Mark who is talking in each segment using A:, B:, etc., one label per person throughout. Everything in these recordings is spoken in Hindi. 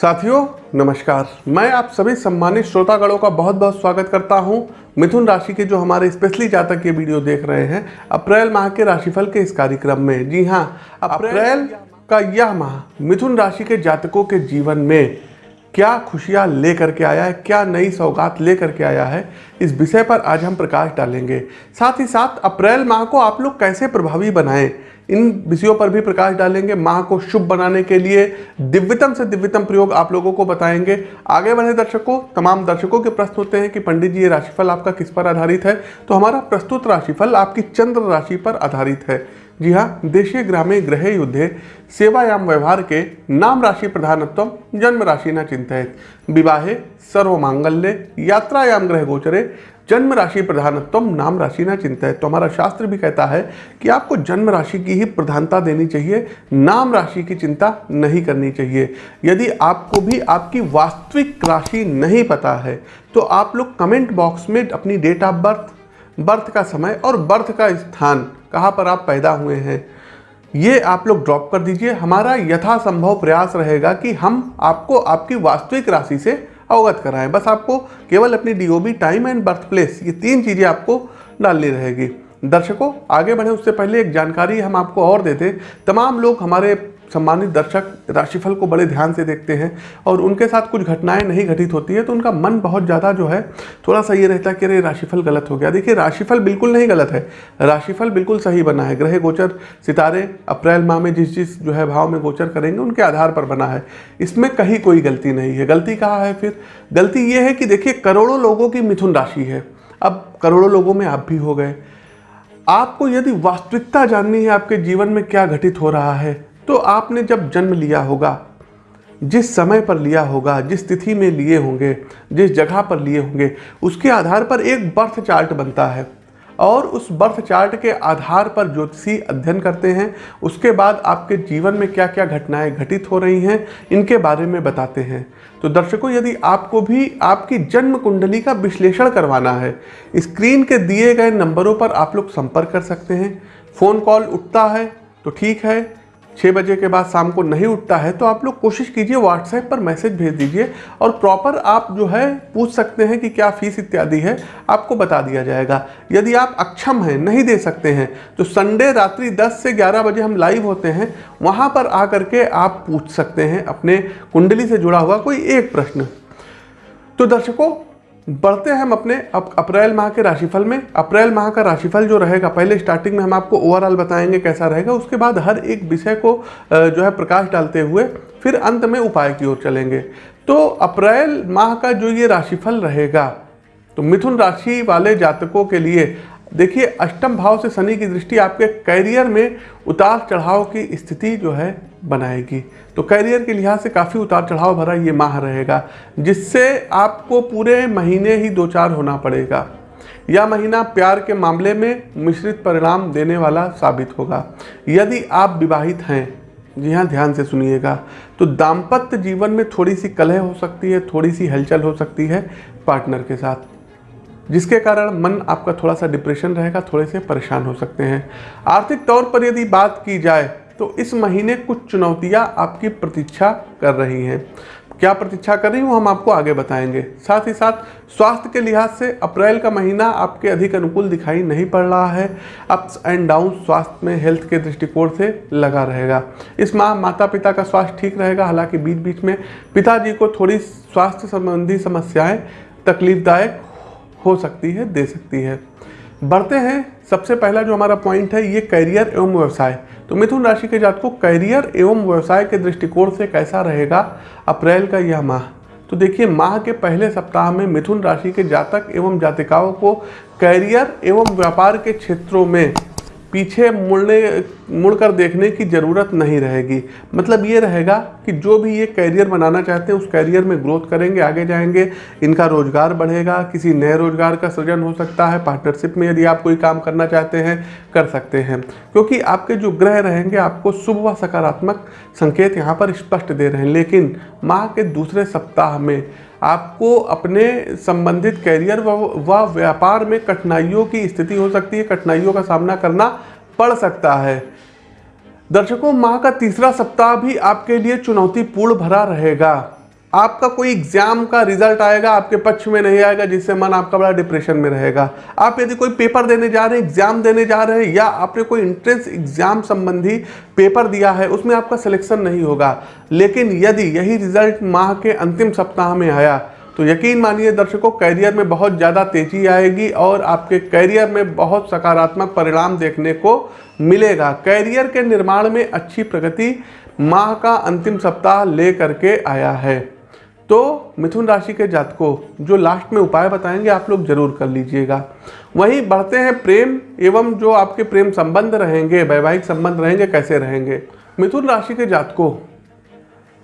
A: साथियों नमस्कार। मैं आप सभी सम्मानित श्रोतागणों का बहुत बहुत स्वागत करता हूँ मिथुन राशि के जो हमारे स्पेशली जातक ये वीडियो देख रहे हैं अप्रैल माह के राशिफल के इस कार्यक्रम में। जी हाँ अप्रैल का यह माह मिथुन राशि के जातकों के जीवन में क्या खुशियाँ लेकर के आया है क्या नई सौगात लेकर के आया है इस विषय पर आज हम प्रकाश डालेंगे। साथ ही साथ अप्रैल माह को आप लोग कैसे प्रभावी बनाएँ इन विषयों पर भी प्रकाश डालेंगे। माह को शुभ बनाने के लिए दिव्यतम से दिव्यतम प्रयोग आप लोगों को बताएँगे। आगे बढ़े दर्शकों, तमाम दर्शकों के प्रश्न होते हैं कि पंडित जी, ये राशिफल आपका किस पर आधारित है? तो हमारा प्रस्तुत राशिफल आपकी चंद्र राशि पर आधारित है। जी हाँ देशीय ग्रामे ग्रह युद्धे, सेवायाम व्यवहार के नाम राशि प्रधानत्व, जन्म राशि न चिंतित। विवाहे सर्वमांगल्य, यात्रायाम ग्रह गोचरे जन्म राशि प्रधानत्व नाम राशि न चिंतित तो हमारा शास्त्र भी कहता है कि आपको जन्म राशि की ही प्रधानता देनी चाहिए, नाम राशि की चिंता नहीं करनी चाहिए। यदि आपको भी आपकी वास्तविक राशि नहीं पता है तो आप लोग कमेंट बॉक्स में अपनी डेट ऑफ़ बर्थ बर्थ का समय और बर्थ का स्थान, कहाँ पर आप पैदा हुए हैं, ये आप लोग ड्रॉप कर दीजिए। हमारा यथासंभव प्रयास रहेगा कि हम आपको आपकी वास्तविक राशि से अवगत कराएँ। बस आपको केवल अपनी DOB time and birth place ये तीन चीज़ें आपको डालनी रहेगी। दर्शकों, आगे बढ़े। उससे पहले एक जानकारी हम आपको और देते तमाम लोग हमारे सम्मानित दर्शक राशिफल को बड़े ध्यान से देखते हैं और उनके साथ कुछ घटनाएँ नहीं घटित होती है तो उनका मन बहुत ज़्यादा जो है, थोड़ा सा ये रहता है कि अरे राशिफल गलत हो गया। देखिए, राशिफल बिल्कुल नहीं गलत है। राशिफल बिल्कुल सही बना है। ग्रह गोचर, सितारे, अप्रैल, माह में जिस जिस जो है भाव में गोचर करेंगे, उनके आधार पर बना है। इसमें कहीं कोई गलती नहीं है। गलती कहाँ है फिर? गलती ये है कि देखिए, करोड़ों लोगों की मिथुन राशि है। अब करोड़ों लोगों में आप भी हो गए। आपको यदि वास्तविकता जाननी है, आपके जीवन में क्या घटित हो रहा है तो आपने जब जन्म लिया होगा, जिस समय पर लिया होगा, जिस तिथि में लिए होंगे, जिस जगह पर लिए होंगे, उसके आधार पर एक बर्थ चार्ट बनता है। और उस बर्थ चार्ट के आधार पर ज्योतिषी अध्ययन करते हैं। उसके बाद आपके जीवन में क्या क्या घटनाएँ घटित हो रही हैं, इनके बारे में बताते हैं। तो दर्शकों, यदि आपको भी आपकी जन्म कुंडली का विश्लेषण करवाना है, स्क्रीन के दिए गए नंबरों पर आप लोग संपर्क कर सकते हैं। फ़ोन कॉल उठता है तो ठीक है। छः बजे के बाद शाम को नहीं उठता है तो आप लोग कोशिश कीजिए व्हाट्सएप पर मैसेज भेज दीजिए और प्रॉपर आप जो है पूछ सकते हैं कि क्या फ़ीस इत्यादि है, आपको बता दिया जाएगा। यदि आप अक्षम हैं, नहीं दे सकते हैं तो संडे रात्रि 10 से 11 बजे हम लाइव होते हैं, वहाँ पर आकर के आप पूछ सकते हैं अपने कुंडली से जुड़ा हुआ कोई एक प्रश्न। तो दर्शकों बढ़ते हैं हम अपने अप, अप्रैल माह के राशिफल में। अप्रैल माह का राशिफल जो रहेगा पहले स्टार्टिंग में हम आपको ओवरऑल बताएँगे कैसा रहेगा। उसके बाद हर एक विषय को जो है प्रकाश डालते हुए फिर अंत में उपाय की ओर चलेंगे। तो अप्रैल माह का जो ये राशिफल रहेगा तो मिथुन राशि वाले जातकों के लिए देखिए अष्टम भाव से शनि की दृष्टि आपके कैरियर में उतार चढ़ाव की स्थिति जो है बनाएगी। तो करियर के लिहाज से काफ़ी उतार चढ़ाव भरा ये माह रहेगा, जिससे आपको पूरे महीने ही दो चार होना पड़ेगा। यह महीना प्यार के मामले में मिश्रित परिणाम देने वाला साबित होगा। यदि आप विवाहित हैं, जी हाँ ध्यान से सुनिएगा तो दाम्पत्य जीवन में थोड़ी सी कलह हो सकती है थोड़ी सी हलचल हो सकती है पार्टनर के साथ, जिसके कारण मन आपका थोड़ा सा डिप्रेशन रहेगा, थोड़े से परेशान हो सकते हैं। आर्थिक तौर पर यदि बात की जाए तो इस महीने कुछ चुनौतियाँ आपकी प्रतीक्षा कर रही हैं। क्या प्रतीक्षा कर रही हूँ हम आपको आगे बताएँगे। साथ ही साथ, स्वास्थ्य के लिहाज से अप्रैल का महीना आपके अधिक अनुकूल दिखाई नहीं पड़ रहा है। अप्स एंड डाउन स्वास्थ्य में हेल्थ के दृष्टिकोण से लगा रहेगा। इस माह माता पिता का स्वास्थ्य ठीक रहेगा, हालाँकि बीच बीच में पिताजी को थोड़ी स्वास्थ्य संबंधी समस्याएँ तकलीफदायक हो सकती है, दे सकती है। बढ़ते हैं। सबसे पहला जो हमारा पॉइंट है, ये करियर एवं व्यवसाय। तो मिथुन राशि के जात को करियर एवं व्यवसाय के दृष्टिकोण से कैसा रहेगा? अप्रैल का यह माह। तो देखिए, माह के पहले सप्ताह में मिथुन राशि के जातक एवं जातिकाओं को करियर एवं व्यापार के क्षेत्रों में पीछे मुड़ने, मुड़कर देखने की ज़रूरत नहीं रहेगी। मतलब ये रहेगा कि जो भी ये कैरियर बनाना चाहते हैं, उस कैरियर में ग्रोथ करेंगे, आगे जाएँगे, इनका रोज़गार बढ़ेगा, किसी नए रोज़गार का सृजन हो सकता है पार्टनरशिप में यदि आप कोई काम करना चाहते हैं, कर सकते हैं। क्योंकि आपके जो ग्रह रहेंगे, आपको शुभ व सकारात्मक संकेत यहाँ पर स्पष्ट दे रहे हैं। लेकिन माह के दूसरे सप्ताह में आपको अपने संबंधित कैरियर व व्यापार में कठिनाइयों की स्थिति हो सकती है, कठिनाइयों का सामना करना पड़ सकता है। दर्शकों, माह का तीसरा सप्ताह भी आपके लिए चुनौतीपूर्ण भरा रहेगा। आपका कोई एग्ज़ाम का रिज़ल्ट आएगा, आपके पक्ष में नहीं आएगा, जिससे मन आपका बड़ा डिप्रेशन में रहेगा। आप यदि कोई पेपर देने जा रहे हैं एग्ज़ाम देने जा रहे हैं, या आपने कोई इंट्रेंस एग्ज़ाम संबंधी पेपर दिया है, उसमें आपका सिलेक्शन नहीं होगा। लेकिन यदि यही रिज़ल्ट माह के अंतिम सप्ताह में आया तो यकीन मानिए दर्शकों कैरियर में बहुत ज़्यादा तेज़ी आएगी और आपके कैरियर में बहुत सकारात्मक परिणाम देखने को मिलेगा। कैरियर के निर्माण में अच्छी प्रगति माह का अंतिम सप्ताह ले करके आया है। तो मिथुन राशि के जातकों, जो लास्ट में उपाय बताएँगे, आप लोग ज़रूर कर लीजिएगा। वहीं बढ़ते हैं प्रेम एवं जो आपके प्रेम संबंध रहेंगे, वैवाहिक संबंध रहेंगे, कैसे रहेंगे? मिथुन राशि के जातकों,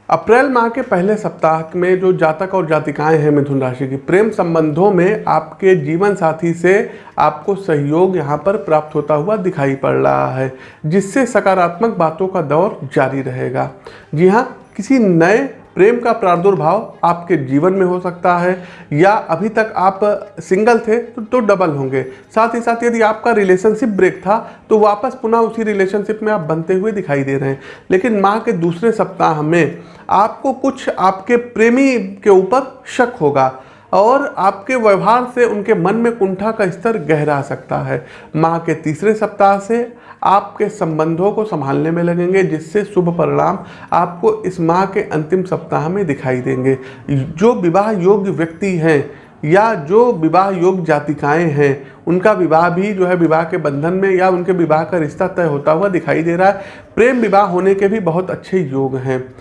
A: अप्रैल माह के पहले सप्ताह में जो जातक और जातिकाएँ हैं मिथुन राशि की, प्रेम संबंधों में आपके जीवन साथी से आपको सहयोग यहाँ पर प्राप्त होता हुआ दिखाई पड़ रहा है, जिससे सकारात्मक बातों का दौर जारी रहेगा। जी हाँ किसी नए प्रेम का प्रादुर्भाव आपके जीवन में हो सकता है या अभी तक आप सिंगल थे तो, तो डबल होंगे। साथ ही साथ यदि आपका रिलेशनशिप ब्रेक था तो वापस पुनः उसी रिलेशनशिप में आप बनते हुए दिखाई दे रहे हैं। लेकिन माह के दूसरे सप्ताह में आपको कुछ आपके प्रेमी के ऊपर शक होगा। और आपके व्यवहार से उनके मन में कुंठा का स्तर गहरा सकता है। माह के तीसरे सप्ताह से आपके संबंधों को संभालने में लगेंगे, जिससे शुभ परिणाम आपको इस माह के अंतिम सप्ताह में दिखाई देंगे। जो विवाह योग्य व्यक्ति हैं या जो विवाह योग्य जातिकाएँ हैं, उनका विवाह भी जो है विवाह के बंधन में या उनके विवाह का रिश्ता तय होता हुआ दिखाई दे रहा है। प्रेम विवाह होने के भी बहुत अच्छे योग हैं।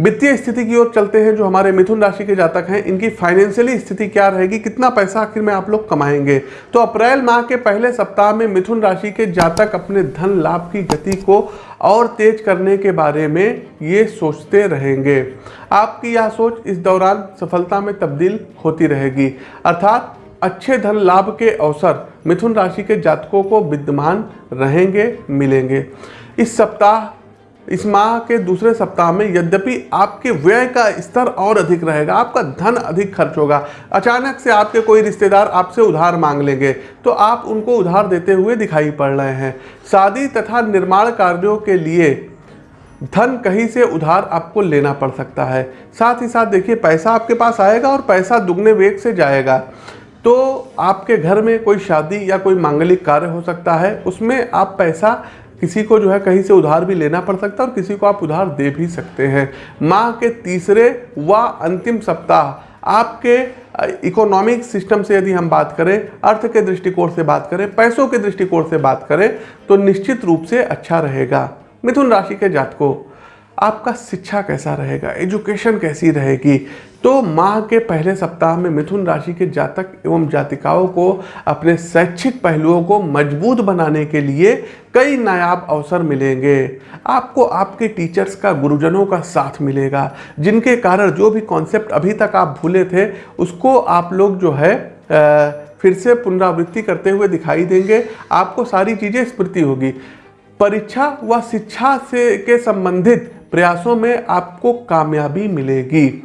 A: वित्तीय स्थिति की ओर चलते हैं, जो हमारे मिथुन राशि के जातक हैं, इनकी फाइनेंशियली स्थिति क्या रहेगी? कितना पैसा आखिर में आप लोग कमाएँगे? तो अप्रैल माह के पहले सप्ताह में मिथुन राशि के जातक अपने धन लाभ की गति को और तेज करने के बारे में ये सोचते रहेंगे। आपकी यह सोच इस दौरान सफलता में तब्दील होती रहेगी। अर्थात अच्छे धन लाभ के अवसर मिथुन राशि के जातकों को विद्यमान रहेंगे, मिलेंगे। इस सप्ताह इस माह के दूसरे सप्ताह में यद्यपि आपके व्यय का स्तर और अधिक रहेगा, आपका धन अधिक खर्च होगा। अचानक से आपके कोई रिश्तेदार आपसे उधार मांग लेंगे तो आप उनको उधार देते हुए दिखाई पड़ रहे हैं। शादी तथा निर्माण कार्यों के लिए धन कहीं से उधार आपको लेना पड़ सकता है। साथ ही साथ देखिए, पैसा आपके पास आएगा और पैसा दुगने वेग से जाएगा। तो आपके घर में कोई शादी या कोई मांगलिक कार्य हो सकता है, उसमें आप पैसा किसी को जो है कहीं से उधार भी लेना पड़ सकता है और किसी को आप उधार दे भी सकते हैं। माह के तीसरे व अंतिम सप्ताह, आपके इकोनॉमिक सिस्टम से यदि हम बात करें, अर्थ के दृष्टिकोण से बात करें, पैसों के दृष्टिकोण से बात करें तो निश्चित रूप से अच्छा रहेगा। मिथुन राशि के जातकों आपका शिक्षा कैसा रहेगा? एजुकेशन कैसी रहेगी? तो माह के पहले सप्ताह में मिथुन राशि के जातक एवं जातिकाओं को अपने शैक्षिक पहलुओं को मज़बूत बनाने के लिए कई नायाब अवसर मिलेंगे। आपको आपके टीचर्स का गुरुजनों का साथ मिलेगा जिनके कारण जो भी कॉन्सेप्ट अभी तक आप भूले थे उसको आप लोग जो है आ, फिर से पुनरावृत्ति करते हुए दिखाई देंगे। आपको सारी चीज़ें स्मृति होगी। परीक्षा व शिक्षा से के संबंधित प्रयासों में आपको कामयाबी मिलेगी।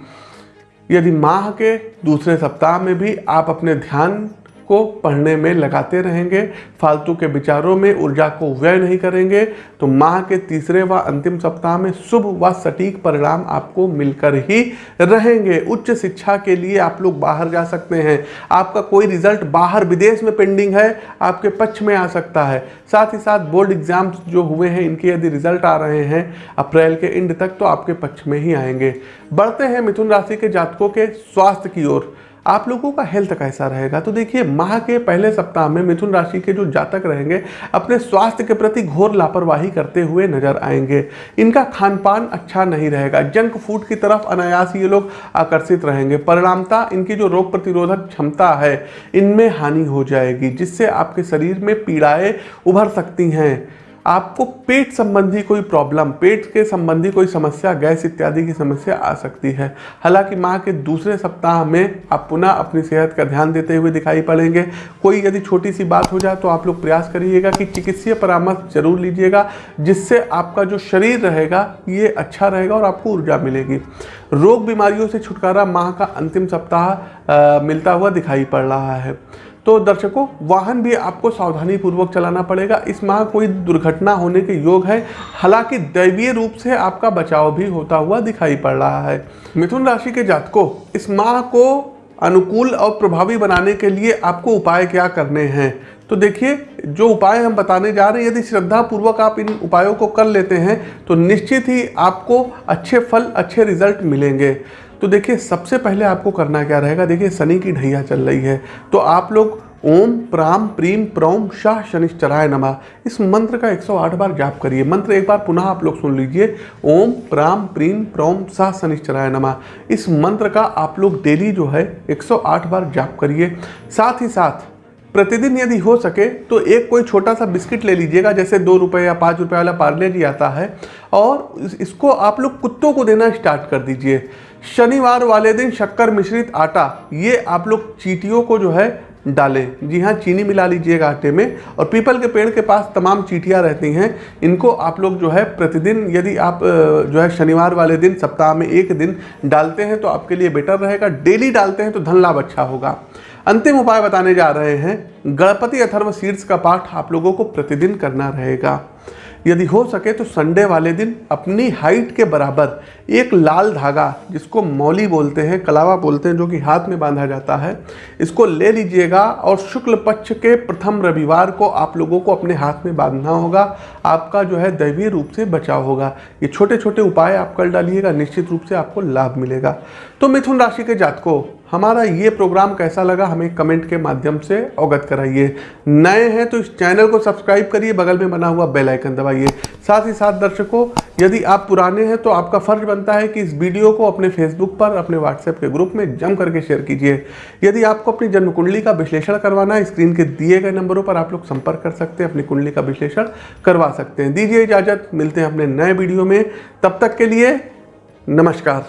A: यदि माह के दूसरे सप्ताह में भी आप अपने ध्यान को पढ़ने में लगाते रहेंगे, फालतू के विचारों में ऊर्जा को व्यय नहीं करेंगे तो माह के तीसरे व अंतिम सप्ताह में शुभ व सटीक परिणाम आपको मिलकर ही रहेंगे। उच्च शिक्षा के लिए आप लोग बाहर जा सकते हैं। आपका कोई रिज़ल्ट बाहर विदेश में पेंडिंग है, आपके पक्ष में आ सकता है। साथ ही साथ बोर्ड एग्ज़ाम्स जो हुए हैं, इनके यदि रिज़ल्ट आ रहे हैं, अप्रैल के एंड तक तो आपके पक्ष में ही आएँगे। बढ़ते हैं मिथुन राशि के जातकों के स्वास्थ्य की ओर। आप लोगों का हेल्थ कैसा रहेगा। तो देखिए, माह के पहले सप्ताह में मिथुन राशि के जो जातक रहेंगे, अपने स्वास्थ्य के प्रति घोर लापरवाही करते हुए नज़र आएँगे। इनका खान पान अच्छा नहीं रहेगा। जंक फ़ूड की तरफ़ अनायास ये लोग आकर्षित रहेंगे। परिणामता, इनकी जो रोग प्रतिरोधक क्षमता है, इनमें हानि हो जाएगी, जिससे आपके शरीर में पीड़ाएँ उभर सकती हैं। आपको पेट संबंधी कोई प्रॉब्लम पेट के संबंधी कोई समस्या, गैस इत्यादि की समस्या आ सकती है। हालाँकि माह के दूसरे सप्ताह में आप पुनः अपनी सेहत का ध्यान देते हुए दिखाई पड़ेंगे। कोई यदि छोटी सी बात हो जाए तो आप लोग प्रयास करिएगा कि चिकित्सीय परामर्श ज़रूर लीजिएगा, जिससे आपका जो शरीर रहेगा, ये अच्छा रहेगा और आपको ऊर्जा मिलेगी। रोग बीमारियों से छुटकारा माह का अंतिम सप्ताह मिलता हुआ दिखाई पड़ रहा है। तो दर्शकों, वाहन भी आपको सावधानी पूर्वक चलाना पड़ेगा। इस माह कोई दुर्घटना होने के योग है। हालाँकि दैवीय रूप से आपका बचाव भी होता हुआ दिखाई पड़ रहा है। मिथुन राशि के जातकों, इस माह को अनुकूल और प्रभावी बनाने के लिए आपको उपाय क्या करने हैं? तो देखिए, जो उपाय हम बताने जा रहे हैं, यदि श्रद्धा पूर्वक आप इन उपायों को कर लेते हैं तो निश्चित ही आपको अच्छे फल, अच्छे रिज़ल्ट मिलेंगे। तो देखिए, सबसे पहले आपको करना क्या रहेगा? देखिए, शनि की ढैया चल रही है। तो आप लोग ओम प्राम प्रीम प्रौम शाह शनिश्चराय नमा। इस मंत्र का 108 बार जाप करिए। मंत्र एक बार पुनः आप लोग सुन लीजिए। ओम प्राम प्रीम प्रौम शाह शनिश्चराय नमा। इस मंत्र का आप लोग डेली जो है 108 बार जाप करिए। साथ ही साथ प्रतिदिन यदि हो सके तो एक कोई छोटा सा बिस्किट ले लीजिएगा, जैसे दो रुपये या पाँच रुपये वाला पार्ले जी आता है। और इसको आप लोग कुत्तों को देना स्टार्ट कर दीजिए। शनिवार वाले दिन शक्कर मिश्रित आटा, ये आप लोग चीटियों को जो है डालें। जी हाँ चीनी मिला लीजिएगा आटे में। और पीपल के पेड़ के पास तमाम चीटियाँ रहती हैं। इनको आप लोग जो है प्रतिदिन यदि आप जो है शनिवार वाले दिन, सप्ताह में एक दिन डालते हैं तो आपके लिए बेटर रहेगा। डेली डालते हैं तो धन लाभ अच्छा होगा। अंतिम उपाय बताने जा रहे हैं। गणपति अथर्व शीर्ष का पाठ आप लोगों को प्रतिदिन करना रहेगा। यदि हो सके तो संडे वाले दिन अपनी हाइट के बराबर एक लाल धागा, जिसको मौली बोलते हैं, कलावा बोलते हैं, जो कि हाथ में बांधा जाता है, इसको ले लीजिएगा और शुक्ल पक्ष के प्रथम रविवार को आप लोगों को अपने हाथ में बांधना होगा। आपका जो है दैवीय रूप से बचाव होगा। ये छोटे छोटे उपाय आप कर डालिएगा, निश्चित रूप से आपको लाभ मिलेगा। तो मिथुन राशि के जातकों हमारा ये प्रोग्राम कैसा लगा हमें कमेंट के माध्यम से अवगत कराइए। नए हैं तो इस चैनल को सब्सक्राइब करिए, बगल में बना हुआ बेल आइकन दबाइए। साथ ही साथ दर्शकों, यदि आप पुराने हैं तो आपका फ़र्ज़ बनता है कि इस वीडियो को अपने फेसबुक पर, अपने व्हाट्सएप के ग्रुप में जम करके शेयर कीजिए। यदि आपको अपनी जन्म कुंडली का विश्लेषण करवाना है स्क्रीन के दिए गए नंबरों पर आप लोग संपर्क कर सकते हैं, अपनी कुंडली का विश्लेषण करवा सकते हैं। दीजिए इजाज़त, मिलते हैं अपने नए वीडियो में। तब तक के लिए नमस्कार।